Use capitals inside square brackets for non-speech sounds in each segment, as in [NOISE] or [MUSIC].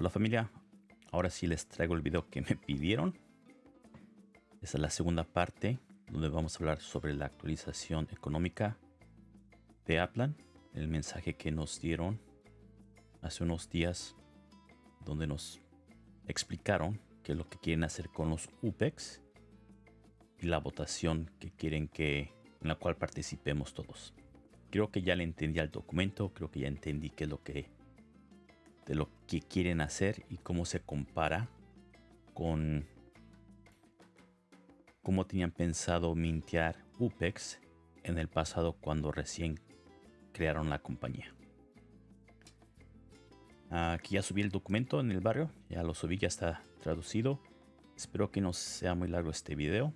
Hola familia, ahora sí les traigo el video que me [LAUGHS] pidieron. Esta es la segunda parte donde vamos a hablar sobre la actualización económica de Aplan, el mensaje que nos dieron hace unos días donde nos explicaron qué es lo que quieren hacer con los UPEX y la votación que quieren que en la cual participemos todos. Creo que ya le entendí al documento, creo que ya entendí qué es lo que de lo que quieren hacer y cómo se compara con cómo tenían pensado mintear UPEX en el pasado cuando recién crearon la compañía. Aquí ya subí el documento en el barrio, ya lo subí, ya está traducido. Espero que no sea muy largo este video.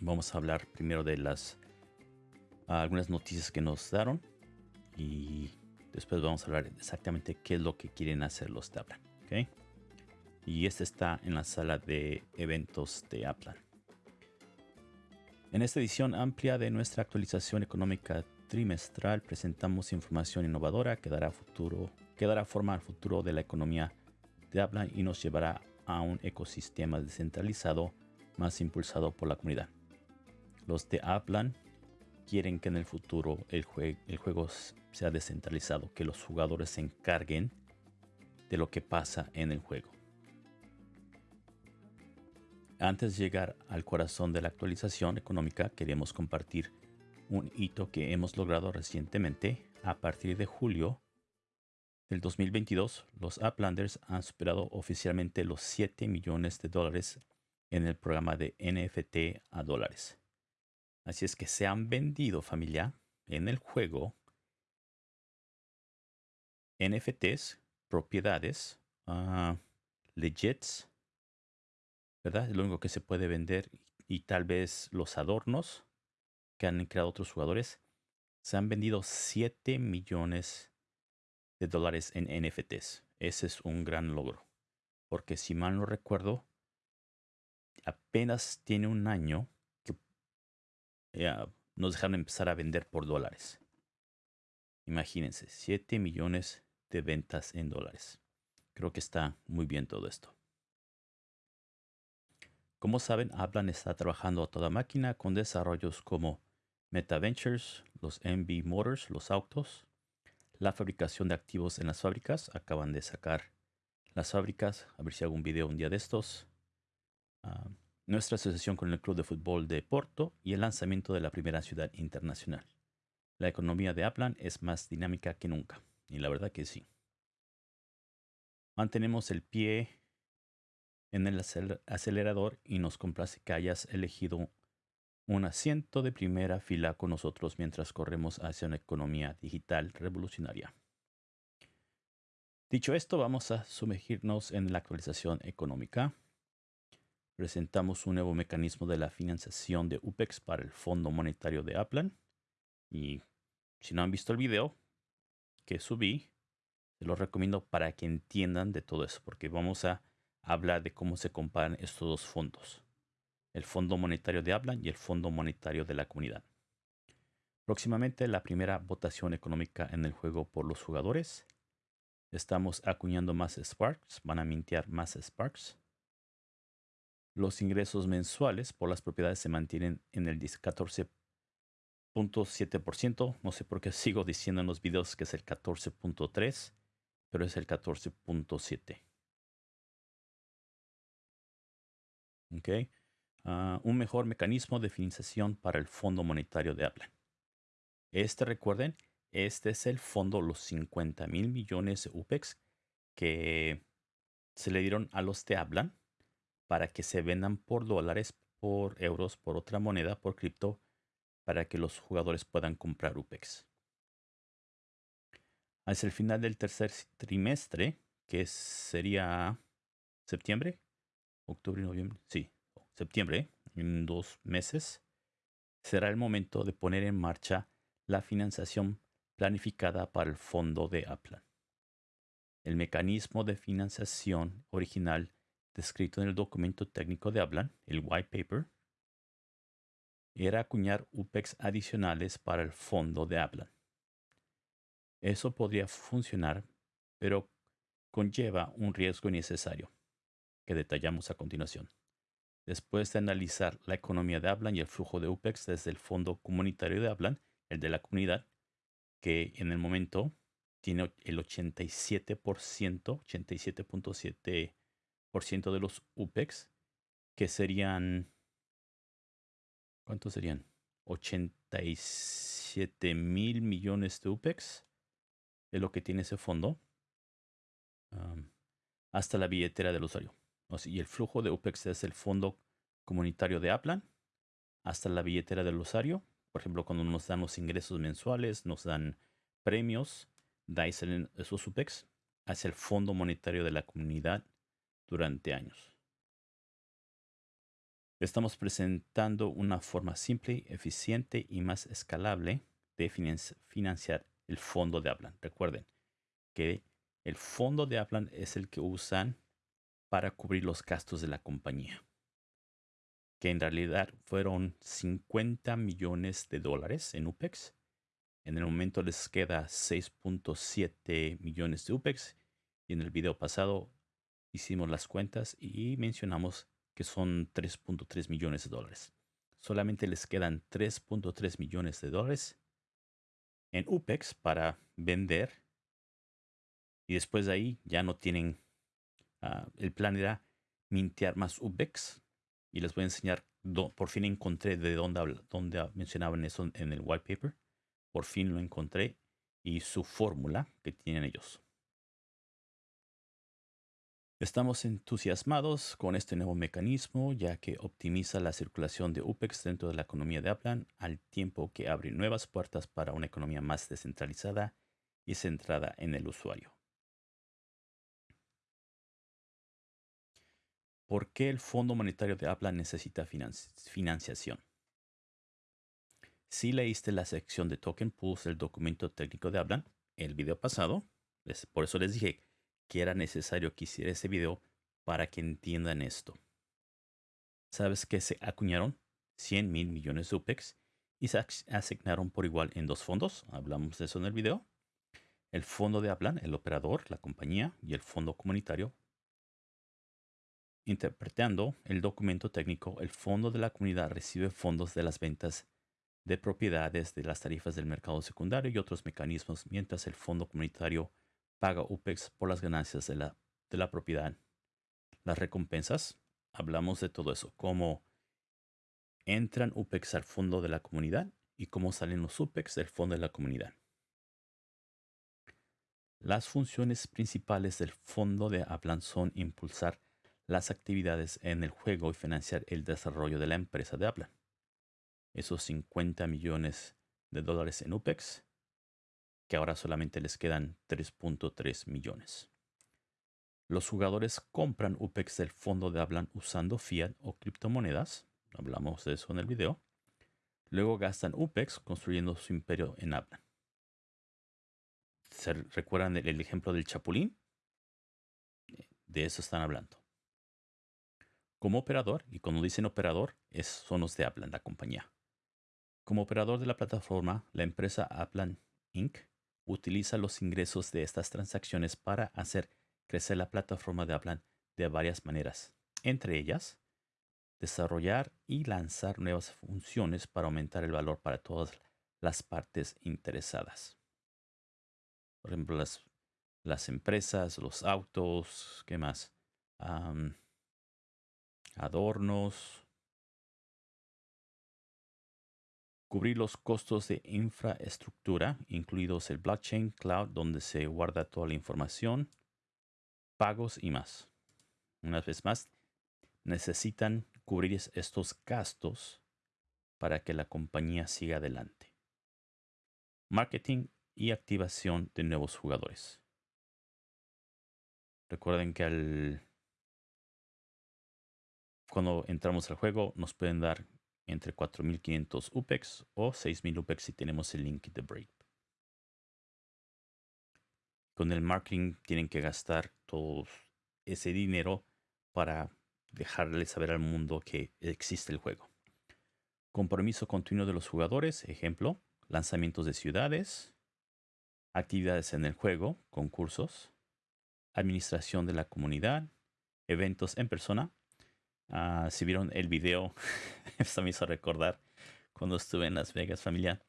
Vamos a hablar primero de las algunas noticias que nos daron y Después vamos a hablar exactamente qué es lo que quieren hacer los de Aplan. Y este está en la sala de eventos de Aplan. En esta edición amplia de nuestra actualización económica trimestral presentamos información innovadora que dará, futuro, que dará forma al futuro de la economía de Aplan y nos llevará a un ecosistema descentralizado más impulsado por la comunidad. Los de Aplan quieren que en el futuro el, juego sea descentralizado, que los jugadores se encarguen de lo que pasa en el juego. Antes de llegar al corazón de la actualización económica, queremos compartir un hito que hemos logrado recientemente. A partir de julio del 2022, los Uplanders han superado oficialmente los 7 millones de dólares en el programa de NFT a dólares. Así es que se han vendido familia en el juego NFTs, propiedades, uh, legits, ¿verdad? Lo único que se puede vender y tal vez los adornos que han creado otros jugadores. Se han vendido 7 millones de dólares en NFTs. Ese es un gran logro. Porque si mal no recuerdo, apenas tiene un año que nos dejaron empezar a vender por dólares. Imagínense, 7 millones de ventas en dólares. Creo que está muy bien todo esto. Como saben, Aplan está trabajando a toda máquina con desarrollos como MetaVentures, los MB Motors, los autos, la fabricación de activos en las fábricas. Acaban de sacar las fábricas. A ver si hago un video un día de estos. Ah, nuestra asociación con el Club de Fútbol de Porto y el lanzamiento de la primera ciudad internacional. La economía de Aplan es más dinámica que nunca. Y la verdad que sí. Mantenemos el pie en el acelerador y nos complace que hayas elegido un asiento de primera fila con nosotros mientras corremos hacia una economía digital revolucionaria. Dicho esto, vamos a sumergirnos en la actualización económica. Presentamos un nuevo mecanismo de la financiación de UPEX para el Fondo Monetario de Aplan. Y si no han visto el video, que subí. Se los recomiendo para que entiendan de todo eso, porque vamos a hablar de cómo se comparan estos dos fondos. El Fondo Monetario de Hablan y el Fondo Monetario de la Comunidad. Próximamente la primera votación económica en el juego por los jugadores. Estamos acuñando más Sparks, van a mintear más Sparks. Los ingresos mensuales por las propiedades se mantienen en el 14 14.7%. No sé por qué [LAUGHS] sigo diciendo en los videos que es el 14.3, pero es el 14.7. Ok. Ah, un mejor mecanismo de financiación para el Fondo Monetario de Apple. Este, recuerden, este es el fondo, los 50 mil millones de UPEX que se le dieron a los de Hablan para que se vendan por dólares, por euros, por otra moneda, por cripto para que los jugadores puedan comprar UPEX. Hacia el final del tercer trimestre, que sería septiembre, octubre, noviembre, sí, septiembre, en dos meses, será el momento de poner en marcha la financiación planificada para el fondo de Aplan. El mecanismo de financiación original descrito en el documento técnico de Aplan, el white paper, era acuñar UPEX adicionales para el fondo de Aplan. Eso podría funcionar, pero conlleva un riesgo innecesario, que detallamos a continuación. Después de analizar la economía de Aplan y el flujo de UPEX desde el Fondo Comunitario de Aplan, el de la comunidad, que en el momento tiene el 87%, 87.7% de los UPEX, que serían, ¿cuántos serían? 87 mil millones de UPEX es lo que tiene ese fondo hasta la billetera del usuario. y el flujo de UPEX es el fondo comunitario de Aplan hasta la billetera del usuario. Por ejemplo, cuando nos dan los ingresos mensuales, nos dan premios, dais esos UPEX hacia el fondo monetario de la comunidad durante años. Estamos presentando una forma simple, eficiente y más escalable de financiar el fondo de Aplan. Recuerden que el fondo de Aplan es el que usan para cubrir los gastos de la compañía, que en realidad fueron 50 millones de dólares en UPEX. En el momento les queda 6.7 millones de UPEX y en el video pasado hicimos las cuentas y mencionamos que son 3.3 millones de dólares. Solamente les quedan 3.3 millones de dólares en UPEX para vender. Y después de ahí ya no tienen... Ah, el plan era mintear más UPEX. Y les voy a enseñar. por fin encontré de dónde, dónde mencionaban eso en el white paper. Por fin lo encontré. Y su fórmula que tienen ellos. Estamos entusiasmados con este nuevo mecanismo ya que optimiza la circulación de UPEX dentro de la economía de Aplan al tiempo que abre nuevas puertas para una economía más descentralizada y centrada en el usuario. ¿Por qué el Fondo Monetario de Aplan necesita financiación? Si leíste la sección de Token Pools del documento técnico de Aplan, el video pasado, por eso les dije que era necesario que hiciera ese video para que entiendan esto. ¿Sabes que se acuñaron 100 mil millones de UPEX y se asignaron por igual en dos fondos? Hablamos de eso en el video. El fondo de Aplan, el operador, la compañía y el fondo comunitario. Interpretando el documento técnico, el fondo de la comunidad recibe fondos de las ventas de propiedades de las tarifas del mercado secundario y otros mecanismos, mientras el fondo comunitario paga UPEX por las ganancias de la, de la propiedad. Las recompensas, hablamos de todo eso, cómo entran UPEX al fondo de la comunidad y cómo salen los UPEX del fondo de la comunidad. Las funciones principales del fondo de Aplan son impulsar las actividades en el juego y financiar el desarrollo de la empresa de Aplan. Esos 50 millones de dólares en UPEX que ahora solamente les quedan 3.3 millones. Los jugadores compran UPEX del fondo de Aplan usando fiat o criptomonedas. Hablamos de eso en el video. Luego gastan UPEX construyendo su imperio en. ¿Se recuerdan el, ejemplo del chapulín? De eso están hablando. Como operador, y cuando dicen operador, es, son los de Aplan, la compañía. Como operador de la plataforma, la empresa Aplan Inc utiliza los ingresos de estas transacciones para hacer crecer la plataforma de Aplan de varias maneras, entre ellas desarrollar y lanzar nuevas funciones para aumentar el valor para todas las partes interesadas. Por ejemplo, las, las empresas, los autos, ¿qué más? adornos, Cubrir los costos de infraestructura, incluidos el blockchain cloud donde se guarda toda la información, pagos y más. Una vez más, necesitan cubrir estos gastos para que la compañía siga adelante. Marketing y activación de nuevos jugadores. Recuerden que al, cuando entramos al juego nos pueden dar entre 4500 UPEX o 6000 UPEX si tenemos el link de Brave. Con el marketing tienen que gastar todo ese dinero para dejarle saber al mundo que existe el juego. Compromiso continuo de los jugadores, ejemplo, lanzamientos de ciudades, actividades en el juego, concursos, administración de la comunidad, eventos en persona. Ah, si vieron el video, [LAUGHS] esto me hizo recordar cuando estuve en Las Vegas familia.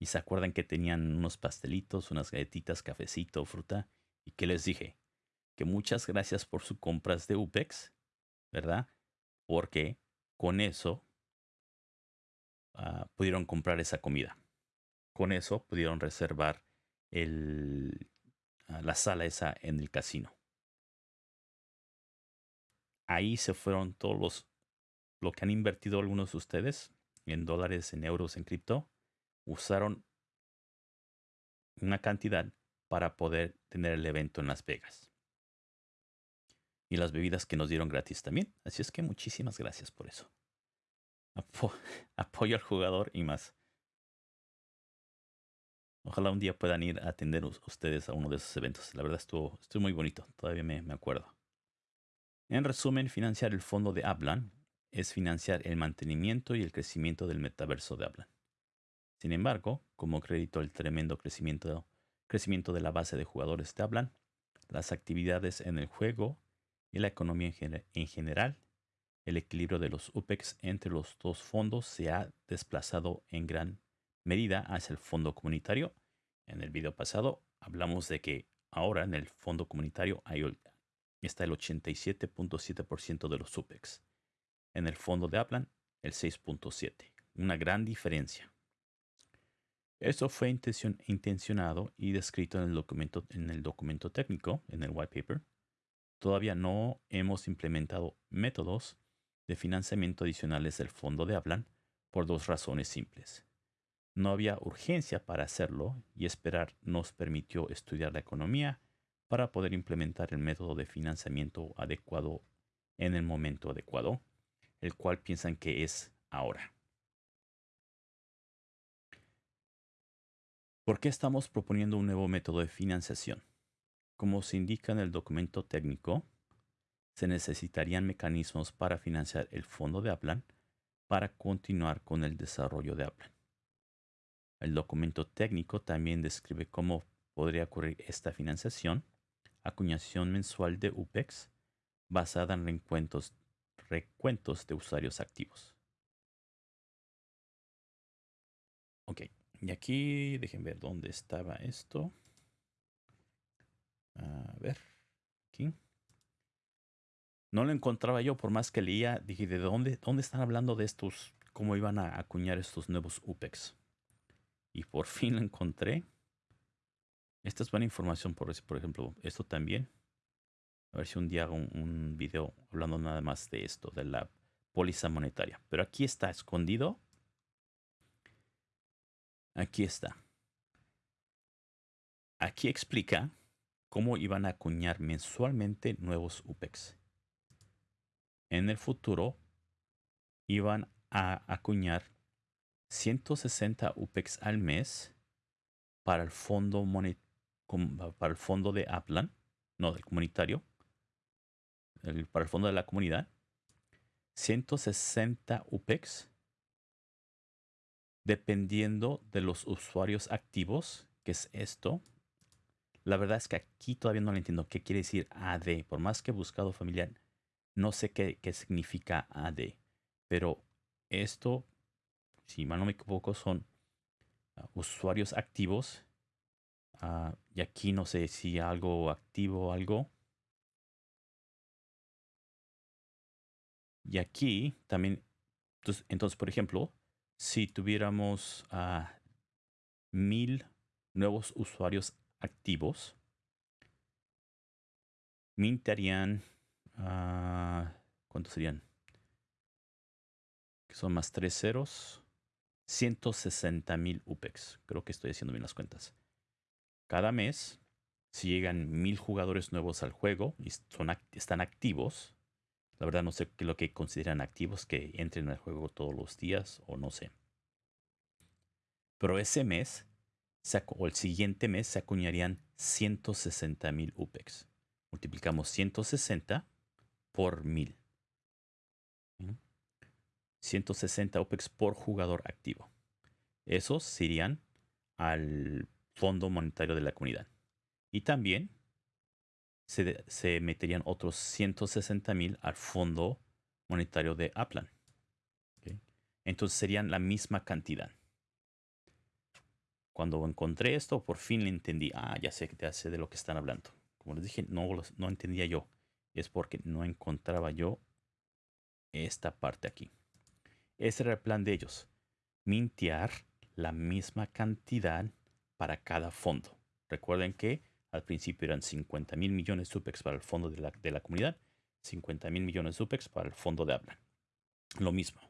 Y se acuerdan que tenían unos pastelitos, unas galletitas, cafecito, fruta. Y que les dije que muchas gracias por sus compras de UPEX, ¿verdad? Porque con eso ah, pudieron comprar esa comida. Con eso pudieron reservar el, ah, la sala esa en el casino. Ahí se fueron todos los, lo que han invertido algunos de ustedes en dólares, en euros, en cripto. Usaron una cantidad para poder tener el evento en Las Vegas. Y las bebidas que nos dieron gratis también. Así es que muchísimas gracias por eso. [LAUGHS] apoyo al jugador y más. Ojalá un día puedan ir a atender ustedes a uno de esos eventos. La verdad estuvo, estuvo muy bonito. Todavía me, me acuerdo. En resumen, financiar el fondo de Aplan es financiar el mantenimiento y el crecimiento del metaverso de Aplan. Sin embargo, como crédito el tremendo crecimiento, de la base de jugadores de Aplan, las actividades en el juego y la economía en general, el equilibrio de los UPEX entre los dos fondos se ha desplazado en gran medida hacia el fondo comunitario. En el video pasado hablamos de que ahora en el fondo comunitario está el 87.7% de los UPEX. En el fondo de Aplan, el 6.7%. Una gran diferencia. Esto fue intencionado y descrito en el, documento, en el documento técnico, en el white paper. Todavía no hemos implementado métodos de financiamiento adicionales del fondo de Aplan por dos razones simples. No había urgencia para hacerlo y esperar nos permitió estudiar la economía para poder implementar el método de financiamiento adecuado en el momento adecuado, el cual piensan que es ahora. ¿Por qué estamos proponiendo un nuevo método de financiación? Como se indica en el documento técnico, se necesitarían mecanismos para financiar el fondo de Aplan para continuar con el desarrollo de Aplan. El documento técnico también describe cómo podría ocurrir esta financiación, acuñación mensual de UPEX basada en recuentos, de usuarios activos. Ok, y aquí dejen ver dónde estaba esto. A ver, aquí. No lo encontraba yo, por más que leía, dije, ¿de dónde, dónde están hablando de estos, cómo iban a acuñar estos nuevos UPEX? Y por fin lo encontré. Esta es buena información, por, por ejemplo, esto también. A ver si un día hago un, video hablando nada más de esto, de la póliza monetaria. Pero aquí está escondido. Aquí está. Aquí explica cómo iban a acuñar mensualmente nuevos UPEX. En el futuro iban a acuñar 160 UPEX al mes para el fondo para el fondo de Aplan, no del comunitario, para el fondo de la comunidad, 160 UPEX dependiendo de los usuarios activos, que es esto. La verdad es que aquí todavía no lo entiendo qué quiere decir AD. Por más que he buscado familiar, no sé qué, qué significa AD. Pero esto si mal no me equivoco, son ah, usuarios activos. Ah, y aquí no sé si algo activo algo. Y aquí también, entonces, entonces por ejemplo, si tuviéramos a mil nuevos usuarios activos, mintarían, uh, ¿cuántos serían? Que son más tres ceros. 160 mil UPEX. Creo que estoy haciendo bien las cuentas. Cada mes, si llegan mil jugadores nuevos al juego y son, están activos, la verdad no sé qué lo que consideran activos, que entren al juego todos los días o no sé. Pero ese mes o el siguiente mes se acuñarían 160 mil UPEX. Multiplicamos 160 por 1000. 160 OPEX por jugador activo. Esos irían al Fondo Monetario de la Comunidad. Y también se, meterían otros 160 mil al fondo monetario de Aplan. Entonces serían la misma cantidad. Cuando encontré esto, por fin le entendí. Ah, ya sé, ya sé de lo que están hablando. Como les dije, no, no entendía yo. Es porque no encontraba yo esta parte aquí. Ese era el plan de ellos. Mintear la misma cantidad para cada fondo. Recuerden que al principio eran 50 mil millones de UPEX para el fondo de la, de la comunidad, 50 mil millones de UPEX para el fondo de habla. Lo mismo.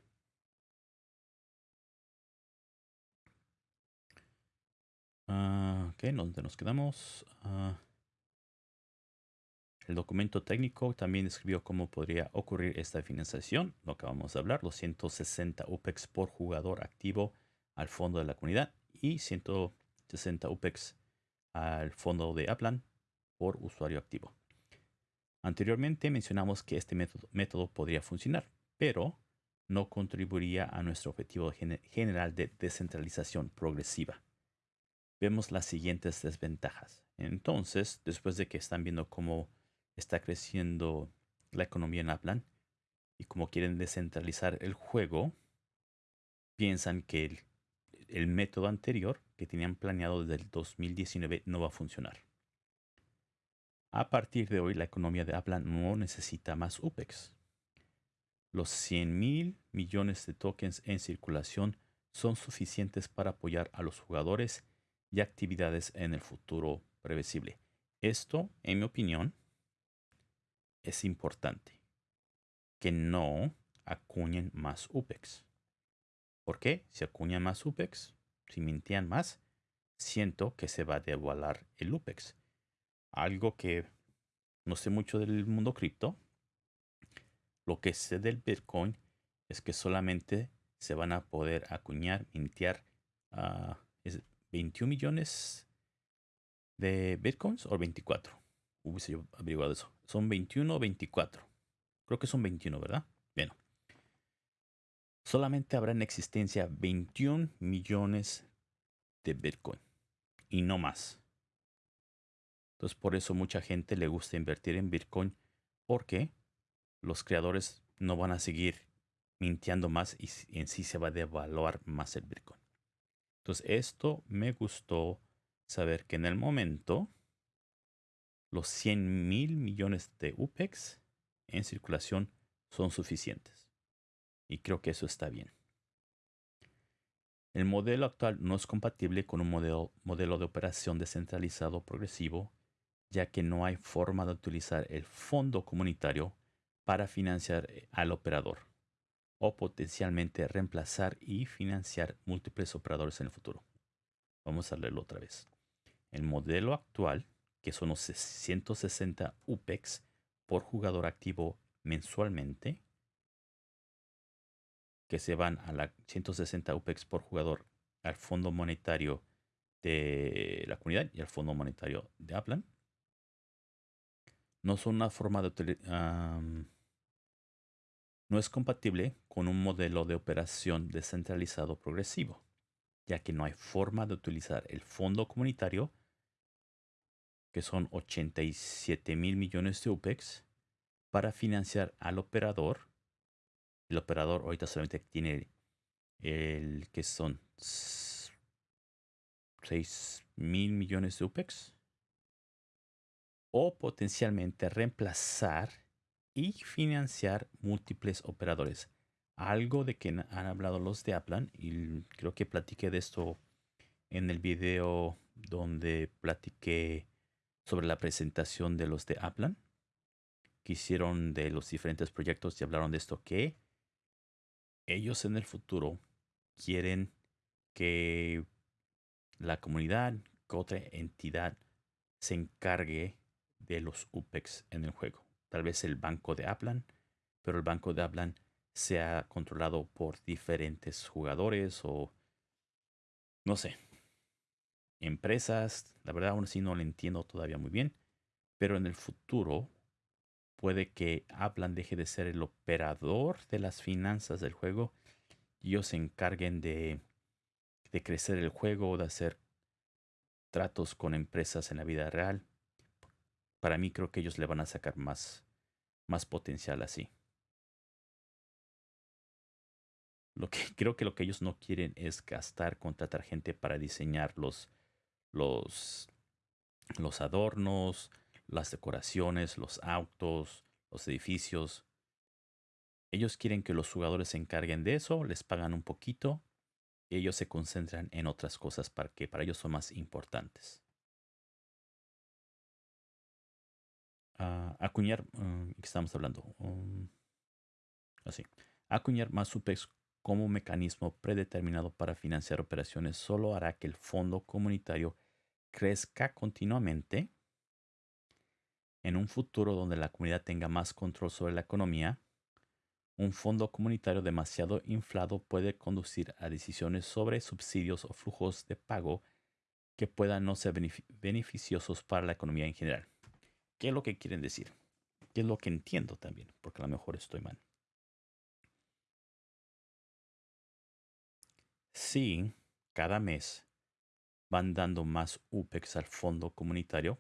Uh, ok, ¿dónde nos quedamos? Ah, el documento técnico también describió cómo podría ocurrir esta financiación, lo que vamos a hablar, los 160 UPEX por jugador activo al fondo de la comunidad y 160 UPEX al fondo de Aplan por usuario activo. Anteriormente mencionamos que este método, podría funcionar, pero no contribuiría a nuestro objetivo general de descentralización progresiva. Vemos las siguientes desventajas. Entonces, después de que están viendo cómo está creciendo la economía en Aplan y como quieren descentralizar el juego, piensan que el, método anterior que tenían planeado desde el 2019 no va a funcionar. A partir de hoy, la economía de Aplan no necesita más UPEX. Los 100 mil millones de tokens en circulación son suficientes para apoyar a los jugadores y actividades en el futuro previsible. Esto, en mi opinión, es importante que no acuñen más UPEX. ¿Por qué? Si acuñan más UPEX, si mintían más, siento que se va a devaluar el UPEX. Algo que no sé mucho del mundo cripto. Lo que sé del Bitcoin es que solamente se van a poder acuñar, mintear a 21 millones de Bitcoins o 24 hubiese yo averiguado eso. Son 21 o 24. Creo que son 21, ¿verdad? Bien. Solamente habrá en existencia 21 millones de Bitcoin y no más. Entonces por eso mucha gente le gusta invertir en Bitcoin porque los creadores no van a seguir mintiendo más y en sí se va a devaluar más el Bitcoin. Entonces esto me gustó saber que en el momento los 100 mil millones de UPEX en circulación son suficientes. Y creo que eso está bien. El modelo actual no es compatible con un modelo, modelo de operación descentralizado progresivo, ya que no hay forma de utilizar el fondo comunitario para financiar eh, al operador o potencialmente reemplazar y financiar múltiples operadores en el futuro. Vamos a leerlo otra vez. El modelo actual que son los 160 UPEX por jugador activo mensualmente, que se van a la 160 UPEX por jugador al Fondo Monetario de la comunidad y al Fondo Monetario de Aplan. No son una forma de no es compatible con un modelo de operación descentralizado progresivo, ya que no hay forma de utilizar el fondo comunitario que son 87 mil millones de UPEX, para financiar al operador. El operador ahorita solamente tiene el que son 6 mil millones de UPEX. O potencialmente reemplazar y financiar múltiples operadores. Algo de que han hablado los de Aplan y creo que platiqué de esto en el video donde platiqué sobre la presentación de los de Aplan, que hicieron de los diferentes proyectos y hablaron de esto, que ellos en el futuro quieren que la comunidad, que otra entidad se encargue de los UPEX en el juego. Tal vez el banco de Aplan, pero el banco de Aplan sea controlado por diferentes jugadores o no sé, empresas. La verdad, aún así no lo entiendo todavía muy bien. Pero en el futuro puede que Aplan deje de ser el operador de las finanzas del juego y ellos se encarguen de, de crecer el juego o de hacer tratos con empresas en la vida real. para mí creo que ellos le van a sacar más, más potencial así. Lo que [LAUGHS] creo que lo que ellos no quieren es gastar, contratar gente para diseñar los, los, los adornos, las decoraciones, los autos, los edificios. Ellos quieren que los jugadores se encarguen de eso, les pagan un poquito y ellos se concentran en otras cosas para que para ellos son más importantes. Uh, acuñar, ¿qué estamos hablando? Um, así. Acuñar más UPEX como mecanismo predeterminado para financiar operaciones solo hará que el fondo comunitario crezca continuamente en un futuro donde la comunidad tenga más control sobre la economía. Un fondo comunitario demasiado inflado puede conducir a decisiones sobre subsidios o flujos de pago que puedan no ser beneficiosos para la economía en general. ¿Qué es lo que quieren decir? ¿Qué es lo que entiendo también? Porque a lo mejor estoy mal. Si cada mes van dando más UPEX al fondo comunitario,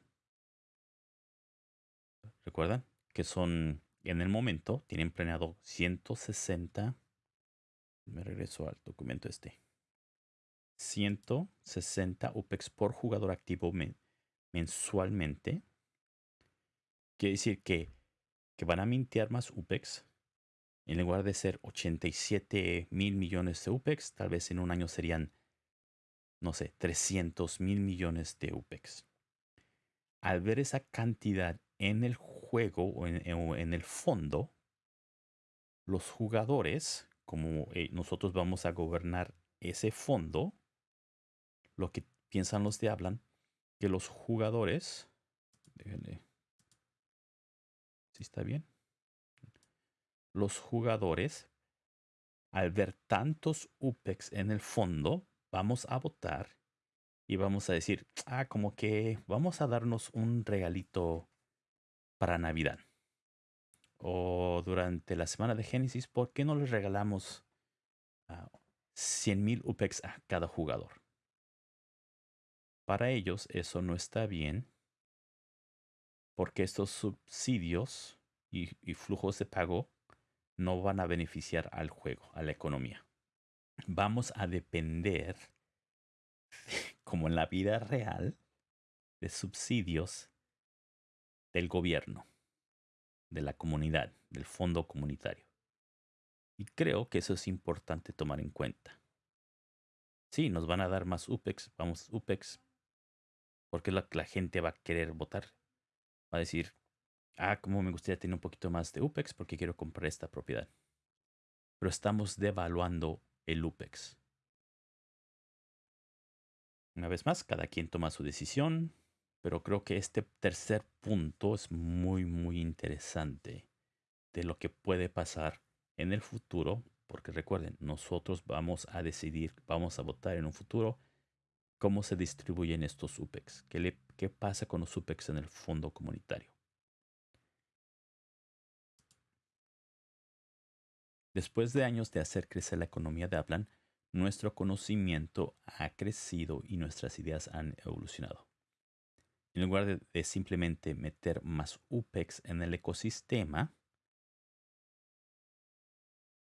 recuerdan que son en el momento, tienen planeado 160. Me regreso al documento este. 160 UPEX por jugador activo mensualmente. Quiere decir que, que van a mintear más UPEX en lugar de ser 87 mil millones de UPEX, tal vez en un año serían, no sé, 300 mil millones de UPEX. Al ver esa cantidad en el juego o en, el fondo, los jugadores, como eh, nosotros vamos a gobernar ese fondo, lo que piensan los de hablan, que los jugadores, déjenle, si está bien, los jugadores, al ver tantos UPEX en el fondo, vamos a votar y vamos a decir, ah, como que vamos a darnos un regalito para Navidad. O durante la semana de Génesis, ¿por qué no les regalamos 100 mil UPEX a cada jugador? Para ellos eso no está bien porque estos subsidios y flujos de pago no van a beneficiar al juego, a la economía. Vamos a depender, [LAUGHS] como en la vida real, de subsidios del gobierno, de la comunidad, del fondo comunitario. Y creo que eso es importante tomar en cuenta. Sí, nos van a dar más UPEX, vamos, UPEX, porque es lo que la gente va a querer votar. Va a decir, ah, como me gustaría tener un poquito más de UPEX porque quiero comprar esta propiedad. Pero estamos devaluando el UPEX. Una vez más, cada quien toma su decisión, pero creo que este tercer punto es muy, muy interesante de lo que puede pasar en el futuro, porque recuerden, nosotros vamos a decidir, vamos a votar en un futuro cómo se distribuyen estos UPEX, qué, qué pasa con los UPEX en el fondo comunitario. Después de años de hacer crecer la economía de Aplan, nuestro conocimiento ha crecido y nuestras ideas han evolucionado. En lugar de, simplemente meter más UPEX en el ecosistema,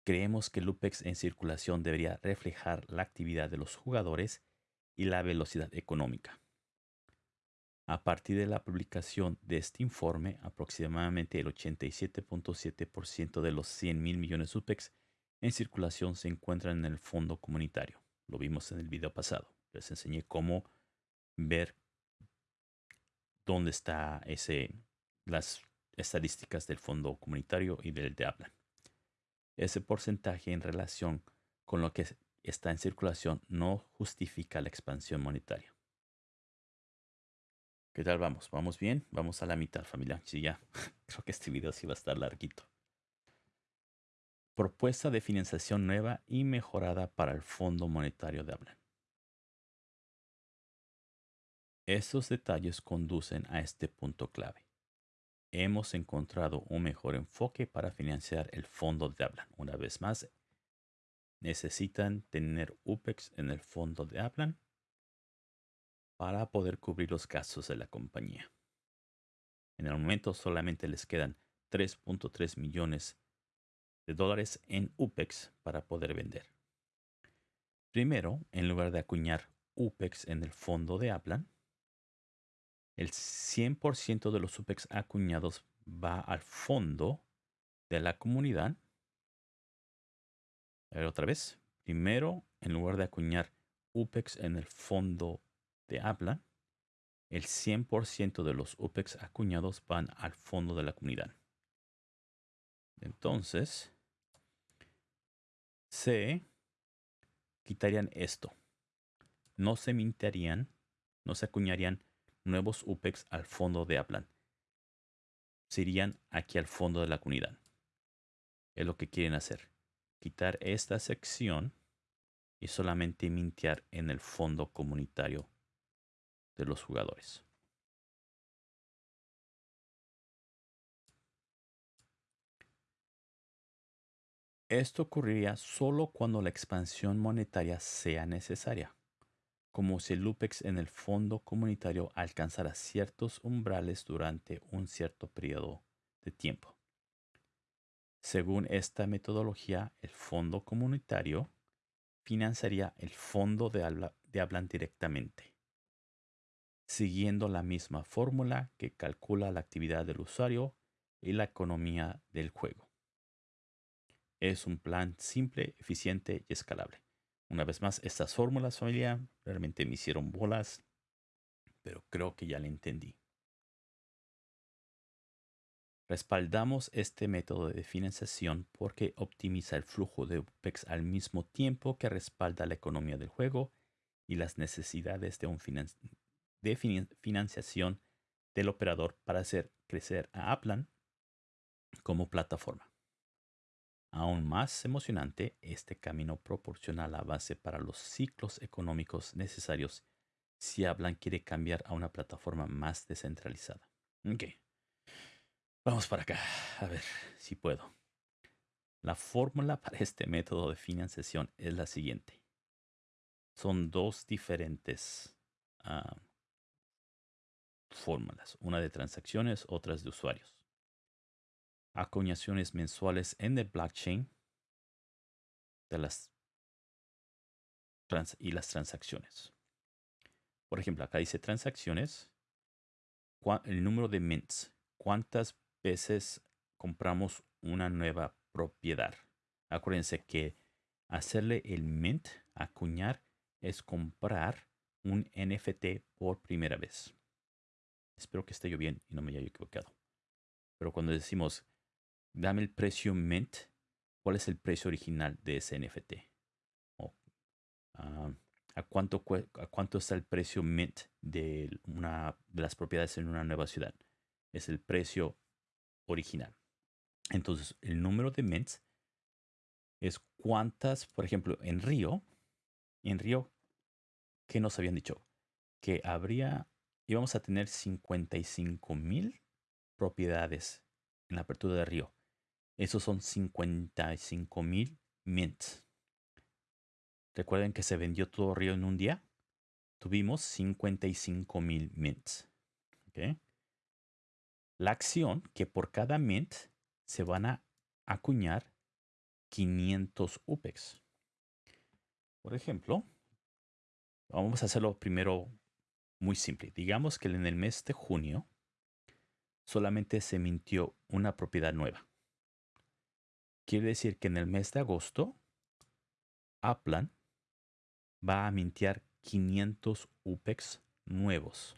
creemos que el UPEX en circulación debería reflejar la actividad de los jugadores y la velocidad económica. A partir de la publicación de este informe, aproximadamente el 87.7% de los 100 mil millones UPEX en circulación se encuentran en el fondo comunitario. Lo vimos en el video pasado. Les enseñé cómo ver dónde está ese, las estadísticas del fondo comunitario y del de hablan. Ese porcentaje en relación con lo que está en circulación no justifica la expansión monetaria. ¿Qué tal vamos? ¿Vamos bien? Vamos a la mitad, familia. Sí, ya. [LAUGHS] Creo que este video sí va a estar larguito. Propuesta de financiación nueva y mejorada para el Fondo Monetario de Hablan. Estos detalles conducen a este punto clave. Hemos encontrado un mejor enfoque para financiar el fondo de Hablan. Una vez más, necesitan tener UPEX en el fondo de Hablan para poder cubrir los gastos de la compañía. En el momento solamente les quedan 3.3 millones de dólares en UPEX para poder vender. Primero, en lugar de acuñar UPEX en el fondo de Aplan, el 100% de los UPEX acuñados va al fondo de la comunidad. A ver otra vez. Primero, en lugar de acuñar UPEX en el fondo de Aplan, el 100% de los UPEX acuñados van al fondo de la comunidad. Entonces, se quitarían esto. No se mintarían, no se acuñarían nuevos UPEX al fondo de Aplan. Serían aquí al fondo de la comunidad. Es lo que quieren hacer. Quitar esta sección y solamente mintear en el fondo comunitario de los jugadores. Esto ocurriría solo cuando la expansión monetaria sea necesaria, como si el UPEX en el fondo comunitario alcanzara ciertos umbrales durante un cierto periodo de tiempo. Según esta metodología, el fondo comunitario financiaría el fondo de, hablan directamente, siguiendo la misma fórmula que calcula la actividad del usuario y la economía del juego. Es un plan simple, eficiente y escalable. Una vez más, estas fórmulas, familia, realmente me hicieron bolas, pero creo que ya le entendí. Respaldamos este método de financiación porque optimiza el flujo de UPEX al mismo tiempo que respalda la economía del juego y las necesidades de, un financiación del operador para hacer crecer a Aplan como plataforma. Aún más emocionante, este camino proporciona la base para los ciclos económicos necesarios si Aplan quiere cambiar a una plataforma más descentralizada. Okay. Vamos para acá, a ver si puedo. La fórmula [LAUGHS] para este método de financiación es la siguiente. Son dos diferentes ah, fórmulas, una de transacciones, otras de usuarios acuñaciones mensuales en el blockchain de las y las transacciones. Por ejemplo, acá dice transacciones, el número de mints, cuántas veces compramos una nueva propiedad. Acuérdense que hacerle el mint, acuñar, es comprar un NFT por primera vez. Espero que esté yo bien y no me haya equivocado. Pero cuando decimos dame el precio mint. ¿Cuál es el precio original de ese NFT? ¿a, cuánto, ¿A cuánto está el precio mint de, una, de las propiedades en una nueva ciudad? Es el precio original. Entonces, el número de mints es cuántas, por ejemplo, en Río, en Río, ¿qué nos habían dicho? Que habría, íbamos a tener 55 mil propiedades en la apertura de Río. Esos son 55 mil mints. Recuerden que se vendió todo Río en un día. Tuvimos 55 mil mints. La acción que por cada mint se van a acuñar 500 UPEX. Por ejemplo, vamos a hacerlo primero muy simple. Digamos que en el mes de junio solamente se mintió una propiedad nueva. Quiere decir que en el mes de agosto, Aplan va a mintear 500 UPEX nuevos.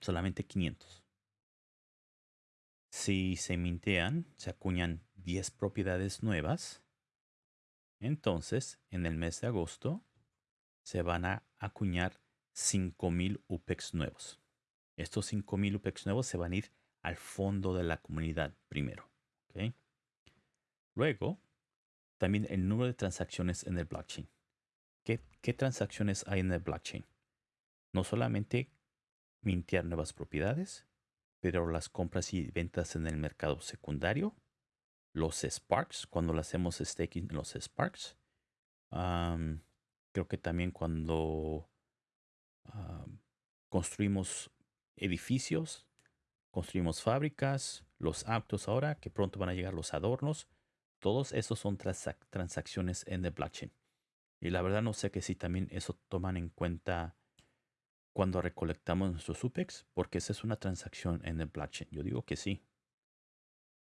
Solamente 500. Si se mintean, se acuñan 10 propiedades nuevas. Entonces, en el mes de agosto, se van a acuñar 5000 UPEX nuevos. Estos 5000 UPEX nuevos se van a ir al fondo de la comunidad primero. ¿okay? Luego, también el número de transacciones en el blockchain. ¿Qué, transacciones hay en el blockchain? No solamente mintear nuevas propiedades, pero las compras y ventas en el mercado secundario, los Sparks, cuando lo hacemos staking en los Sparks. creo que también cuando construimos edificios, construimos fábricas, los autos ahora, que pronto van a llegar los adornos. Todos esos son transacciones en el blockchain. Y la verdad no sé que si también eso toman en cuenta cuando recolectamos nuestros UPEX, porque esa es una transacción en el blockchain. Yo digo que sí.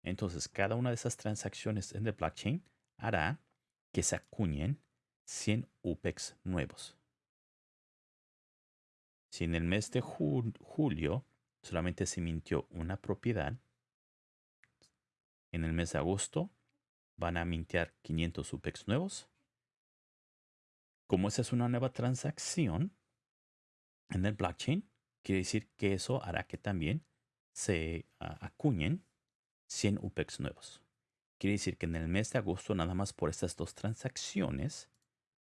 Entonces, cada una de esas transacciones en el blockchain hará que se acuñen 100 UPEX nuevos. Si en el mes de julio solamente se mintió una propiedad, en el mes de agosto van a mintear 500 UPEX nuevos. Como esa es una nueva transacción en el blockchain, quiere decir que eso hará que también se ah, acuñen 100 UPEX nuevos. Quiere decir que en el mes de agosto, nada más por estas dos transacciones,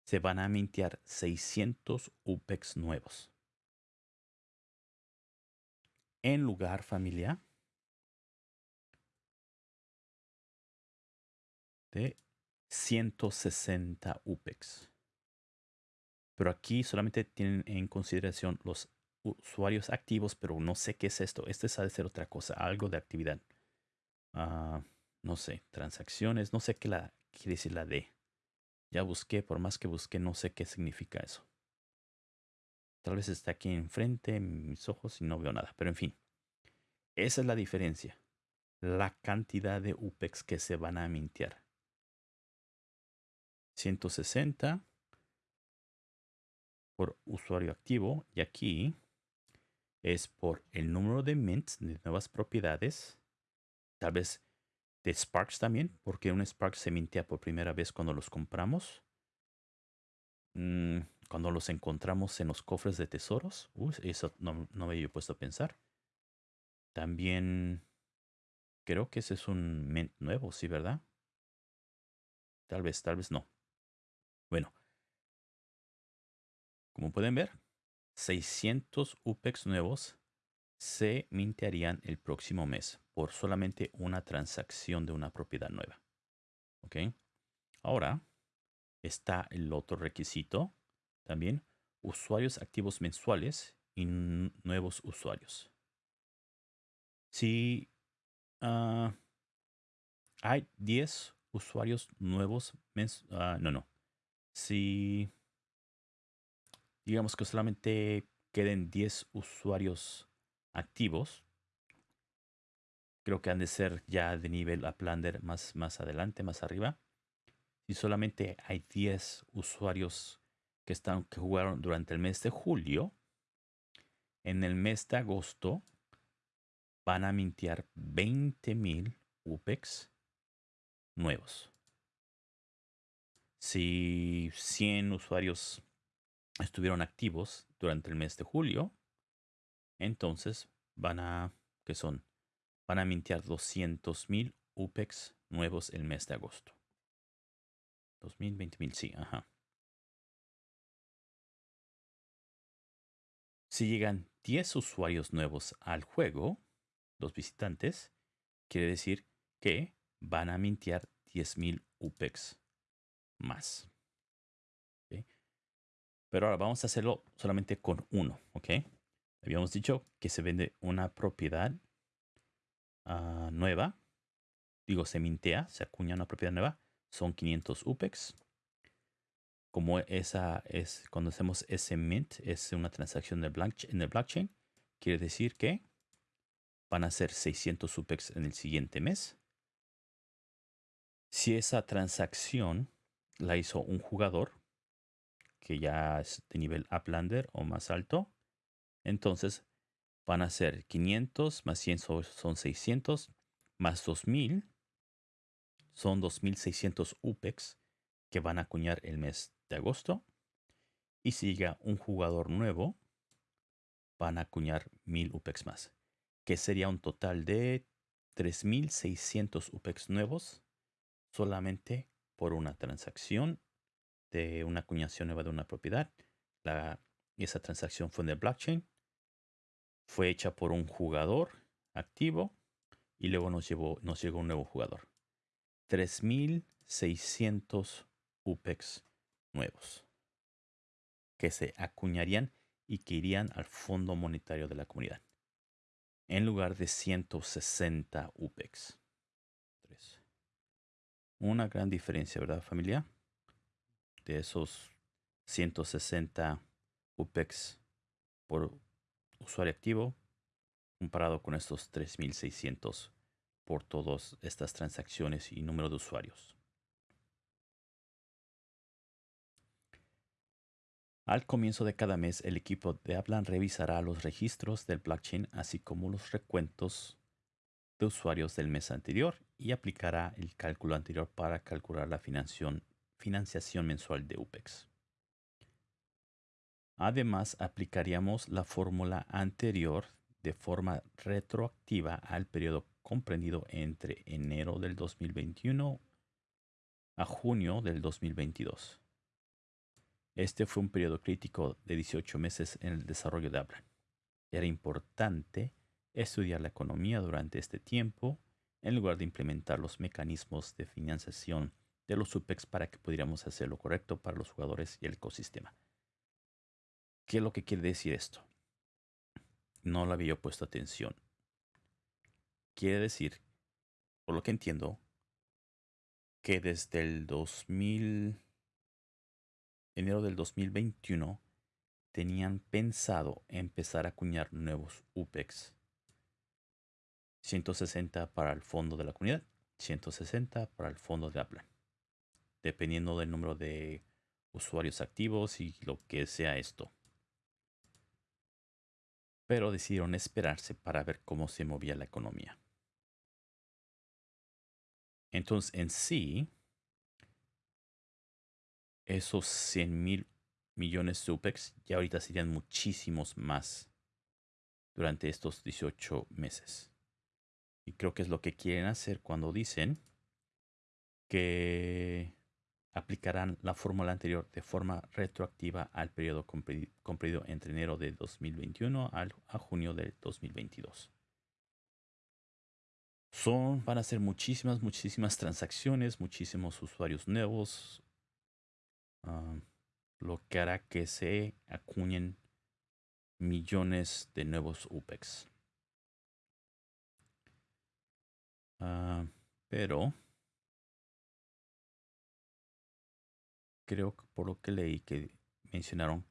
se van a mintear 600 UPEX nuevos. En lugar familiar de 160 UPEX. Pero aquí solamente tienen en consideración los usuarios activos, pero no sé qué es esto. Este ha de ser otra cosa, algo de actividad. Ah, no sé, transacciones, no sé qué la quiere decir la D. Ya busqué, por más que busqué, no sé qué significa eso. Tal vez está aquí enfrente en mis ojos y no veo nada, pero en fin. Esa es la diferencia. La cantidad de UPEX que se van a mintear. 160 por usuario activo y aquí es por el número de mints de nuevas propiedades. Tal vez de Sparks también, porque un Spark se mintea por primera vez cuando los compramos. Mm, cuando los encontramos en los cofres de tesoros. eso no, no me había puesto a pensar. También creo que ese es un mint nuevo, ¿sí, verdad? Tal vez, tal vez no. Bueno, como pueden ver, 600 UPEX nuevos se mintearían el próximo mes por solamente una transacción de una propiedad nueva. ¿Ok? Ahora está el otro requisito también, usuarios activos mensuales y nuevos usuarios. Si ah, hay 10 usuarios nuevos, ah, no, no. Si digamos que solamente queden 10 usuarios activos, creo que han de ser ya de nivel Uplander más, más adelante, más arriba. Si solamente hay 10 usuarios que, están, que jugaron durante el mes de julio, en el mes de agosto van a mintear 20.000 UPEX nuevos. Si 100 usuarios estuvieron activos durante el mes de julio, entonces van a, que son? Van a mintear 200.000 UPEX nuevos el mes de agosto. 2.000, 20.000, sí, ajá. Si llegan 10 usuarios nuevos al juego, los visitantes, quiere decir que van a mintear 10.000 UPEX más. Pero ahora vamos a hacerlo solamente con uno, ¿ok? Habíamos dicho que se vende una propiedad ah, nueva. Digo, se mintea, se acuña una propiedad nueva. Son 500 UPEX. Como esa es, cuando hacemos ese mint, es una transacción en el blockchain, quiere decir que van a ser 600 UPEX en el siguiente mes. Si esa transacción la hizo un jugador, que ya es de nivel Uplander o más alto, entonces van a ser 500 más 100 son 600 más 2000 son 2600 UPEX que van a acuñar el mes de agosto. Y si llega un jugador nuevo, van a acuñar 1000 UPEX más que sería un total de 3.600 UPEX nuevos solamente por una transacción de una acuñación nueva de una propiedad. Esa transacción fue en el blockchain. Fue hecha por un jugador activo y luego nos, nos llegó un nuevo jugador. 3.600 UPEX nuevos que se acuñarían y que irían al fondo monetario de la comunidad. en lugar de 160 UPEX. Una gran diferencia, ¿verdad familia? De esos 160 UPEX por usuario activo comparado con estos 3600 por todas estas transacciones y número de usuarios. Al comienzo de cada mes, el equipo de Aplan revisará los registros del blockchain, así como los recuentos de usuarios del mes anterior y aplicará el cálculo anterior para calcular la financiación mensual de UPEX. Además, aplicaríamos la fórmula anterior de forma retroactiva al periodo comprendido entre enero del 2021 a junio del 2022. Este fue un periodo crítico de 18 meses en el desarrollo de Abra. Era importante estudiar la economía durante este tiempo en lugar de implementar los mecanismos de financiación de los UPEX para que pudiéramos hacer lo correcto para los jugadores y el ecosistema. ¿Qué es lo que quiere decir esto? No lo había puesto atención. Quiere decir, por lo que entiendo, que desde el 2000 enero del 2021 tenían pensado empezar a acuñar nuevos UPEX. 160 para el fondo de la comunidad, 160 para el fondo de Apple. Dependiendo del número de usuarios activos y lo que sea esto. Pero decidieron esperarse para ver cómo se movía la economía. Entonces, en sí, esos 100 mil millones de UPEX ya ahorita serían muchísimos más durante estos 18 meses. Y creo que es lo que quieren hacer cuando dicen que aplicarán la fórmula anterior de forma retroactiva al periodo comprendido entre enero de 2021 a junio de 2022. Son, van a ser muchísimas, muchísimas transacciones, muchísimos usuarios nuevos, Ah, lo que hará que se acuñen millones de nuevos UPEX. Ah, pero creo que por lo que leí que mencionaron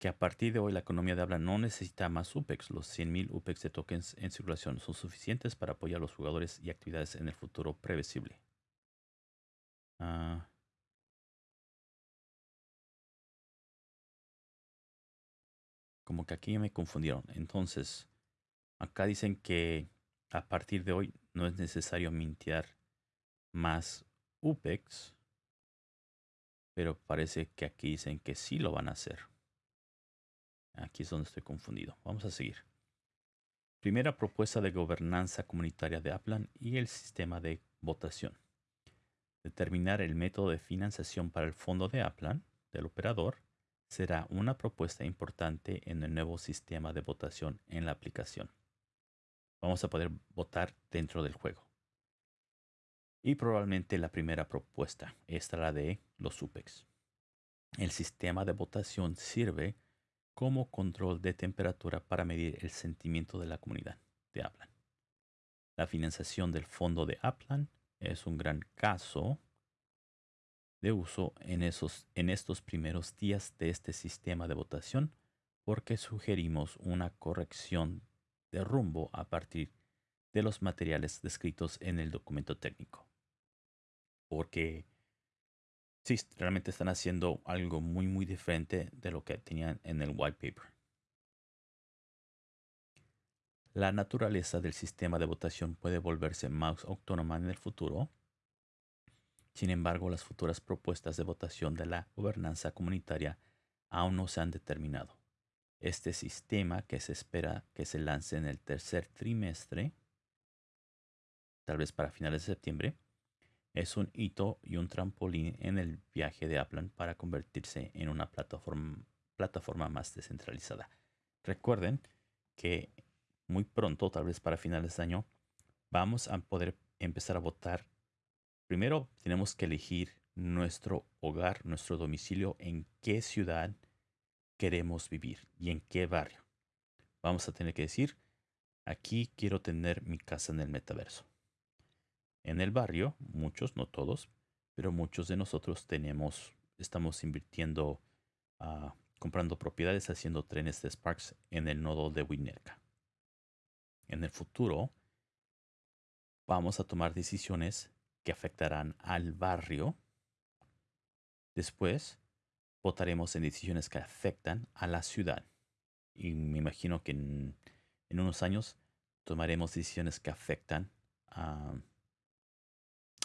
que a partir de hoy la economía de habla no necesita más UPEX. Los 100.000 UPEX de tokens en circulación son suficientes para apoyar a los jugadores y actividades en el futuro previsible. Ah, como que aquí me confundieron. Entonces, acá dicen que a partir de hoy no es necesario mintear más UPEX. Pero parece que aquí dicen que sí lo van a hacer. Aquí es donde estoy confundido. Vamos a seguir. Primera propuesta de gobernanza comunitaria de Aplan y el sistema de votación. Determinar el método de financiación para el fondo de Aplan del operador será una propuesta importante en el nuevo sistema de votación en la aplicación. Vamos a poder votar dentro del juego. Y probablemente la primera propuesta, esta la de los UPEX. El sistema de votación sirve como control de temperatura para medir el sentimiento de la comunidad de Aplan. La financiación del fondo de Aplan es un gran caso de uso en, esos, en estos primeros días de este sistema de votación porque sugerimos una corrección de rumbo a partir de los materiales descritos en el documento técnico. Porque sí, realmente están haciendo algo muy muy diferente de lo que tenían en el white paper. La naturaleza del sistema de votación puede volverse más autónoma en el futuro sin embargo, las futuras propuestas de votación de la gobernanza comunitaria aún no se han determinado. Este sistema, que se espera que se lance en el tercer trimestre, tal vez para finales de septiembre, es un hito y un trampolín en el viaje de Aplan para convertirse en una plataforma, plataforma más descentralizada. Recuerden que muy pronto, tal vez para finales de año, vamos a poder empezar a votar Primero tenemos que elegir nuestro hogar, nuestro domicilio, en qué ciudad queremos vivir y en qué barrio. vamos a tener que decir, aquí quiero tener mi casa en el metaverso. En el barrio, muchos, no todos, pero muchos de nosotros tenemos, estamos invirtiendo, uh, comprando propiedades, haciendo trenes de Sparks en el nodo de Winnetka. En el futuro, vamos a tomar decisiones que afectarán al barrio. Después, votaremos en decisiones que afectan a la ciudad. Y me imagino que en, unos años tomaremos decisiones que afectan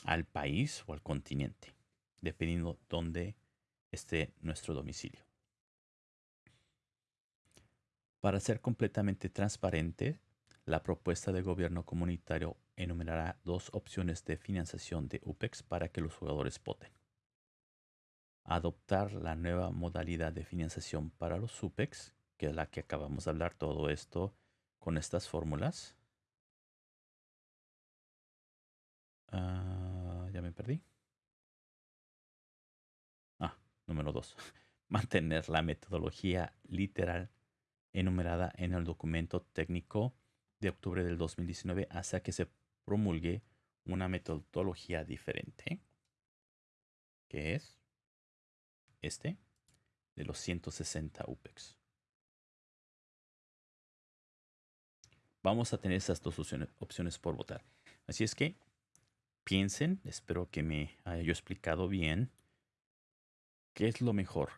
al país o al continente, dependiendo dónde esté nuestro domicilio. Para ser completamente transparente, la propuesta de gobierno comunitario enumerará dos opciones de financiación de UPEX para que los jugadores voten. Adoptar la nueva modalidad de financiación para los UPEX, que es la que acabamos de hablar, todo esto con estas fórmulas. Ah, ya me perdí. Ah, número dos. [LAUGHS] Mantener la metodología literal enumerada en el documento técnico de octubre del 2019 hasta que se promulgue una metodología diferente, que es este, de los 160 UPEX. Vamos a tener esas dos opciones, por votar. Así es que piensen, espero que me haya explicado bien qué es lo mejor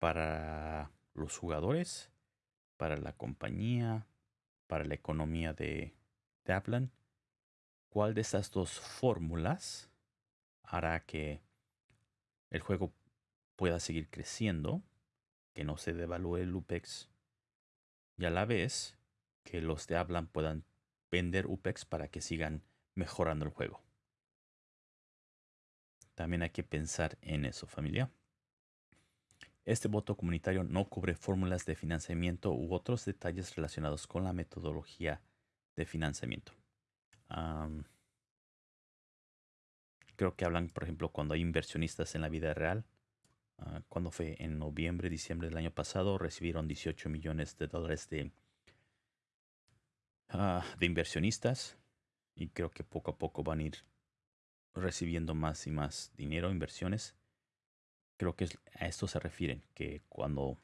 para los jugadores, para la compañía, para la economía de, de Aplan, ¿cuál de estas dos fórmulas hará que el juego pueda seguir creciendo, que no se devalúe el UPEX y a la vez que los de Aplan puedan vender UPEX para que sigan mejorando el juego? También hay que pensar en eso, familia. Este voto comunitario no cubre fórmulas de financiamiento u otros detalles relacionados con la metodología de financiamiento. creo que hablan, por ejemplo, cuando hay inversionistas en la vida real. Ah, cuando fue en noviembre, diciembre del año pasado, recibieron 18 millones de dólares de, ah, de inversionistas. Y creo que poco a poco van a ir recibiendo más y más dinero, inversiones creo que a esto se refieren, que cuando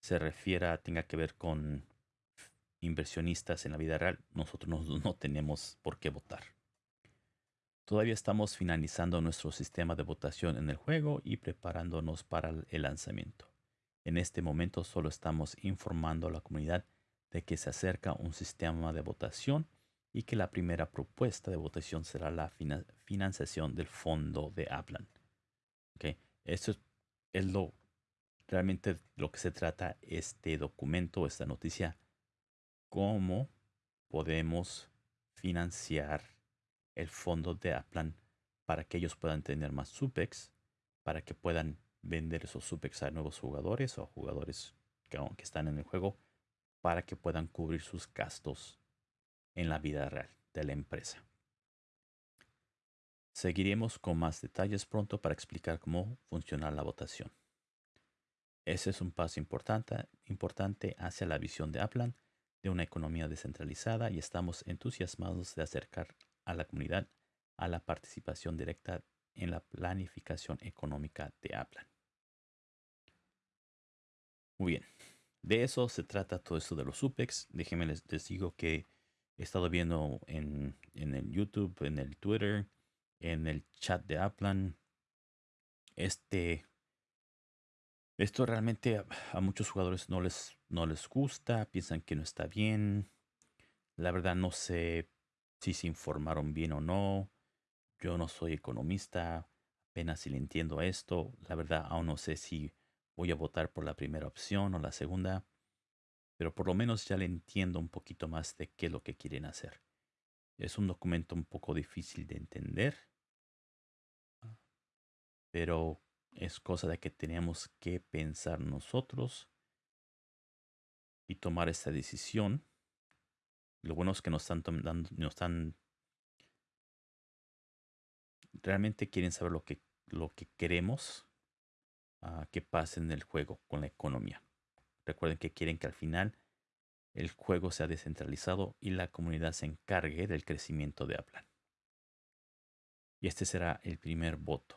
se refiera tenga que ver con inversionistas en la vida real, nosotros no, no tenemos por qué votar. Todavía estamos finalizando nuestro sistema de votación en el juego y preparándonos para el lanzamiento. En este momento solo estamos informando a la comunidad de que se acerca un sistema de votación y que la primera propuesta de votación será la financiación del fondo de Aplan. Okay. Eso es lo realmente lo que se trata este documento, esta noticia. Cómo podemos financiar el fondo de Aplan para que ellos puedan tener más SUPEX, para que puedan vender esos SUPEX a nuevos jugadores o jugadores que, que están en el juego, para que puedan cubrir sus gastos en la vida real de la empresa. Seguiremos con más detalles pronto para explicar cómo funciona la votación. Ese es un paso importante, importante hacia la visión de Aplan de una economía descentralizada y estamos entusiasmados de acercar a la comunidad a la participación directa en la planificación económica de Aplan. Muy bien, de eso se trata todo esto de los UPEX. Déjenme les, digo que he estado viendo en, en el YouTube, en el Twitter, en el chat de Aplan. Este, esto realmente a, muchos jugadores no les, no les gusta, piensan que no está bien. La verdad no sé si se informaron bien o no. Yo no soy economista, apenas si le entiendo esto. La verdad aún no sé si voy a votar por la primera opción o la segunda, pero por lo menos ya le entiendo un poquito más de qué es lo que quieren hacer. Es un documento un poco difícil de entender, pero es cosa de que tenemos que pensar nosotros y tomar esta decisión. Lo bueno es que nos están dando, nos están realmente quieren saber lo que lo que queremos uh, que pase en el juego con la economía. Recuerden que quieren que al final el juego sea descentralizado y la comunidad se encargue del crecimiento de Aplan. Y este será el primer voto.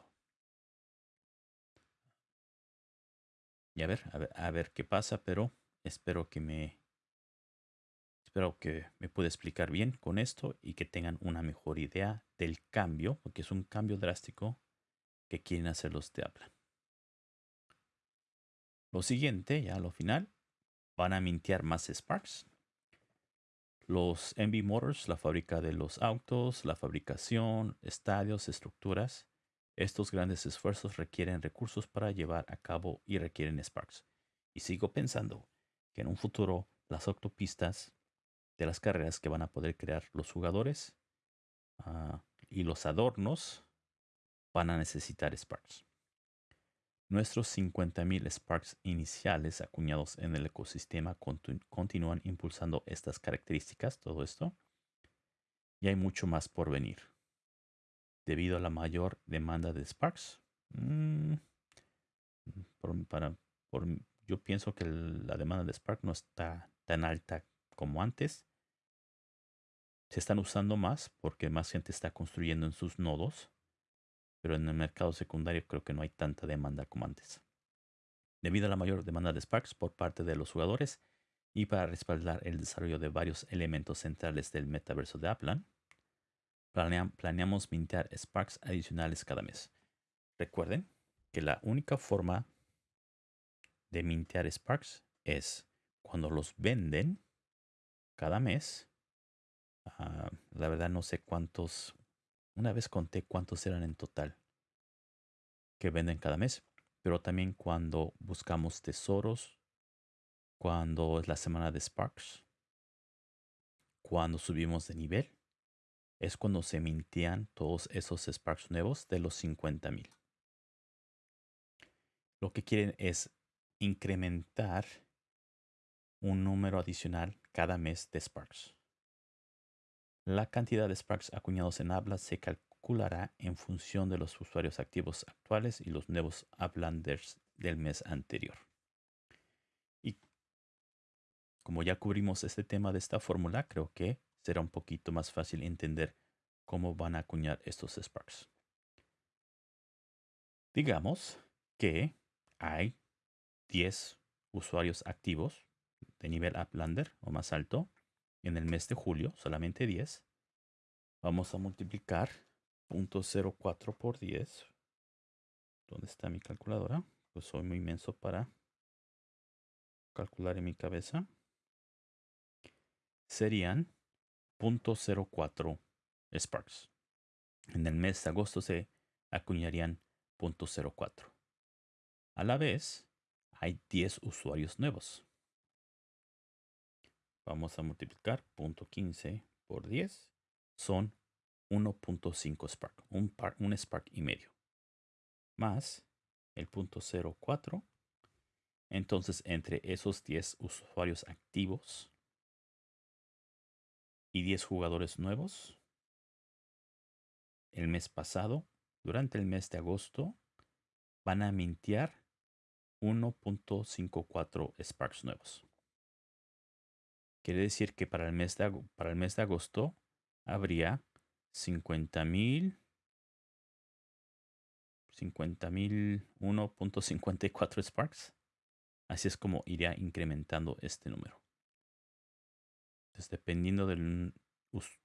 Y a ver, a ver, a ver qué pasa, pero espero que me espero que me pueda explicar bien con esto y que tengan una mejor idea del cambio, porque es un cambio drástico que quieren hacer los de Aplan. Lo siguiente, ya lo final, van a mintear más Sparks. Los MB Motors, la fábrica de los autos, la fabricación, estadios, estructuras. Estos grandes esfuerzos requieren recursos para llevar a cabo y requieren Sparks. Y sigo pensando que en un futuro las autopistas de las carreras que van a poder crear los jugadores ah, y los adornos van a necesitar Sparks. Nuestros 50.000 Sparks iniciales acuñados en el ecosistema continúan impulsando estas características, todo esto. Y hay mucho más por venir. Debido a la mayor demanda de Sparks, mm, para, yo pienso que la demanda de Spark no está tan alta como antes. Se están usando más porque más gente está construyendo en sus nodos pero en el mercado secundario creo que no hay tanta demanda como antes. Debido a la mayor demanda de Sparks por parte de los jugadores y para respaldar el desarrollo de varios elementos centrales del metaverso de Aplan, planeamos mintear Sparks adicionales cada mes. Recuerden que la única forma de mintear Sparks es cuando los venden cada mes. Ah, la verdad no sé cuántos una vez conté cuántos eran en total que venden cada mes, pero también cuando buscamos tesoros, cuando es la semana de Sparks, cuando subimos de nivel, es cuando se mintían todos esos Sparks nuevos de los 50.000. Lo que quieren es incrementar un número adicional cada mes de Sparks. La cantidad de Sparks acuñados en habla se calculará en función de los usuarios activos actuales y los nuevos Uplanders del mes anterior. Y como ya cubrimos este tema de esta fórmula, creo que será un poquito más fácil entender cómo van a acuñar estos Sparks. Digamos que hay 10 usuarios activos de nivel Uplander o más alto en el mes de julio, solamente 10. Vamos a multiplicar 0.04 por 10. ¿Dónde está mi calculadora? Pues soy muy inmenso para calcular en mi cabeza. Serían 0.04 Sparks. En el mes de agosto se acuñarían 0.04. A la vez, hay 10 usuarios nuevos. Vamos a multiplicar 0.15 por 10. Son 1.5 Spark. Un, un Spark y medio. Más el punto 0.4. Entonces, entre esos 10 usuarios activos y 10 jugadores nuevos, el mes pasado, durante el mes de agosto, van a mintear 1.54 Sparks nuevos. Quiere decir que para el mes de, para el mes de agosto habría 50 mil 50 mil 1.54 Sparks. Así es como iría incrementando este número. Entonces, dependiendo de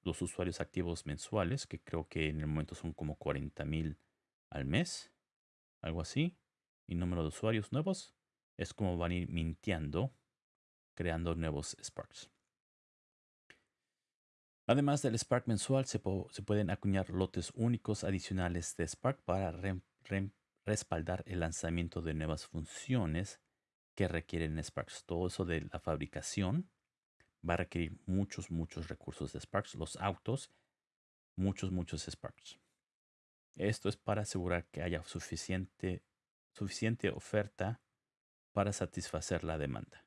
los usuarios activos mensuales, que creo que en el momento son como 40 mil al mes, algo así, y número de usuarios nuevos, es como van a ir mintiendo creando nuevos Sparks. Además del Spark mensual, se, pueden acuñar lotes únicos adicionales de Spark para respaldar el lanzamiento de nuevas funciones que requieren Sparks. Todo eso de la fabricación va a requerir muchos, muchos recursos de Sparks. Los autos, muchos, muchos Sparks. Esto es para asegurar que haya suficiente, suficiente oferta para satisfacer la demanda.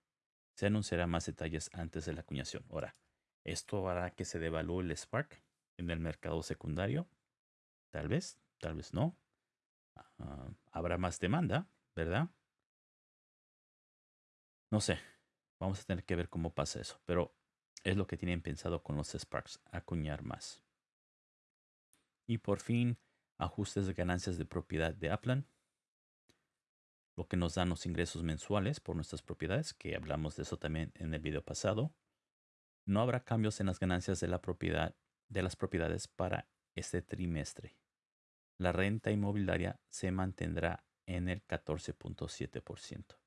Se anunciará más detalles antes de la acuñación. Ahora, esto hará que se devalúe el Spark en el mercado secundario. Tal vez, tal vez no. Ah, habrá más demanda, ¿verdad? No sé. Vamos a tener que ver cómo pasa eso. Pero es lo que tienen pensado con los Sparks, acuñar más. Y por fin, ajustes de ganancias de propiedad de Aplan. Lo que nos dan los ingresos mensuales por nuestras propiedades, que hablamos de eso también en el video pasado. No habrá cambios en las ganancias de la propiedad de las propiedades para este trimestre. La renta inmobiliaria se mantendrá en el 14.7%.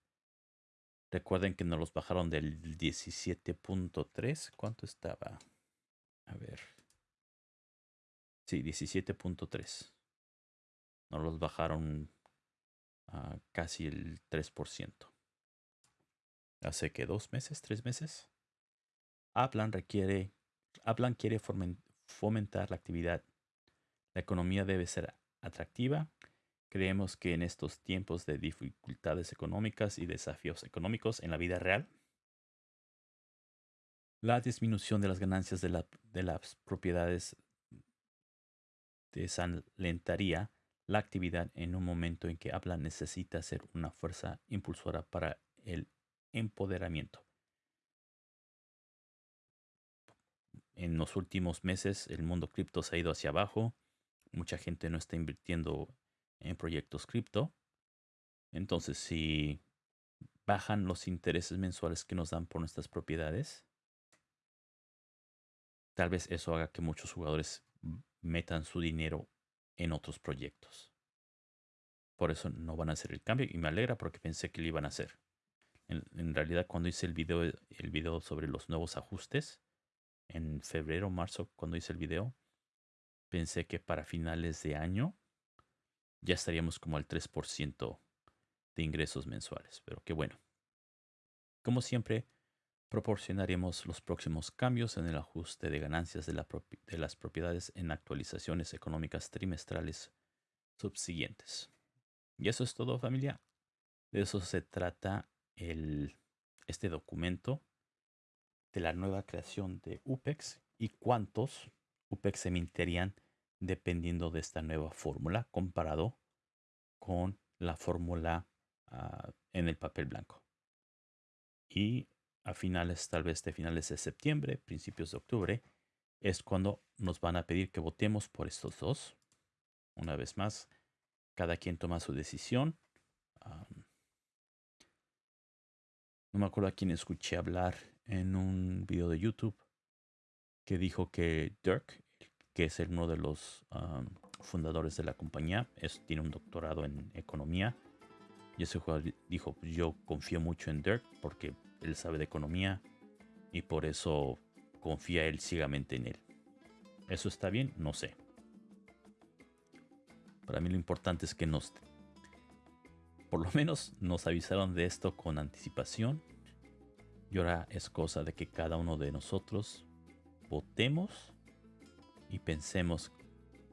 Recuerden que nos los bajaron del 17.3. ¿Cuánto estaba? A ver. Sí, 17.3. Nos los bajaron casi el 3%. Hace que dos meses, tres meses. Aplan requiere, Aplan quiere fomentar la actividad. La economía debe ser atractiva Creemos que en estos tiempos de dificultades económicas y desafíos económicos en la vida real, la disminución de las ganancias de, las propiedades desalentaría la actividad en un momento en que Apple necesita ser una fuerza impulsora para el empoderamiento. En los últimos meses el mundo cripto se ha ido hacia abajo. Mucha gente no está invirtiendo en proyectos cripto. Entonces, si bajan los intereses mensuales que nos dan por nuestras propiedades, tal vez eso haga que muchos jugadores metan su dinero en otros proyectos. Por eso no van a hacer el cambio y me alegra porque pensé que lo iban a hacer. En, realidad cuando hice el video, el video sobre los nuevos ajustes, en febrero marzo cuando hice el video, pensé que para finales de año ya estaríamos como al 3% de ingresos mensuales. Pero qué bueno. Como siempre, proporcionaremos los próximos cambios en el ajuste de ganancias de, las propiedades en actualizaciones económicas trimestrales subsiguientes. Y eso es todo familia. De eso se trata el, este documento de la nueva creación de UPEX y cuántos UPEX se emitirían dependiendo de esta nueva fórmula comparado con la fórmula ah, en el papel blanco. Y a finales, tal vez de finales de septiembre, principios de octubre, es cuando nos van a pedir que votemos por estos dos. Una vez más, cada quien toma su decisión. no me acuerdo a quién escuché hablar en un video de YouTube que dijo que Dirk, que es uno de los fundadores de la compañía, es, tiene un doctorado en economía. Y ese jugador dijo, yo confío mucho en Dirk porque él sabe de economía y por eso confía él ciegamente en él. ¿Eso está bien? No sé. Para mí lo importante es que nos, por lo menos nos avisaron de esto con anticipación. Y ahora es cosa de que cada uno de nosotros votemos y pensemos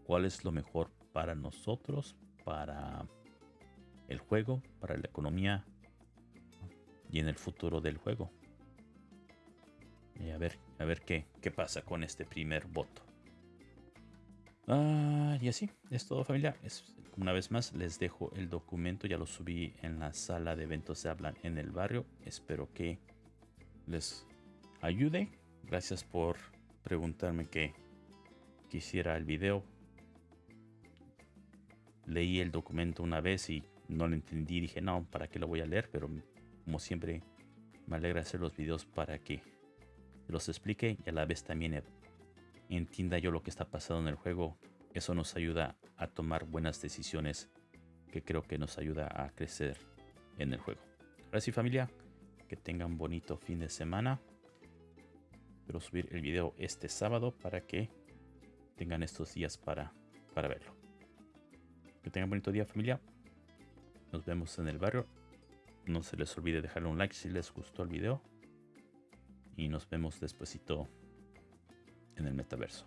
cuál es lo mejor para nosotros, para el juego, para la economía y en el futuro del juego. Y a ver, a ver qué, qué pasa con este primer voto. Ah, y así, es todo familia. Es, una vez más les dejo el documento, ya lo subí en la sala de eventos de hablan en el barrio. Espero que les ayude. Gracias por preguntarme qué quisiera el video. Leí el documento una vez y no lo entendí. Dije, no, ¿para qué lo voy a leer? Pero como siempre, me alegra hacer los videos para que los explique y a la vez también entienda yo lo que está pasando en el juego. Eso nos ayuda a tomar buenas decisiones que creo que nos ayuda a crecer en el juego. Ahora sí familia, que tengan bonito fin de semana. Quiero subir el video este sábado para que tengan estos días para, para verlo. Que tengan bonito día familia. Nos vemos en el barrio. No se les olvide dejarle un like si les gustó el video. Y nos vemos despuesito en el metaverso.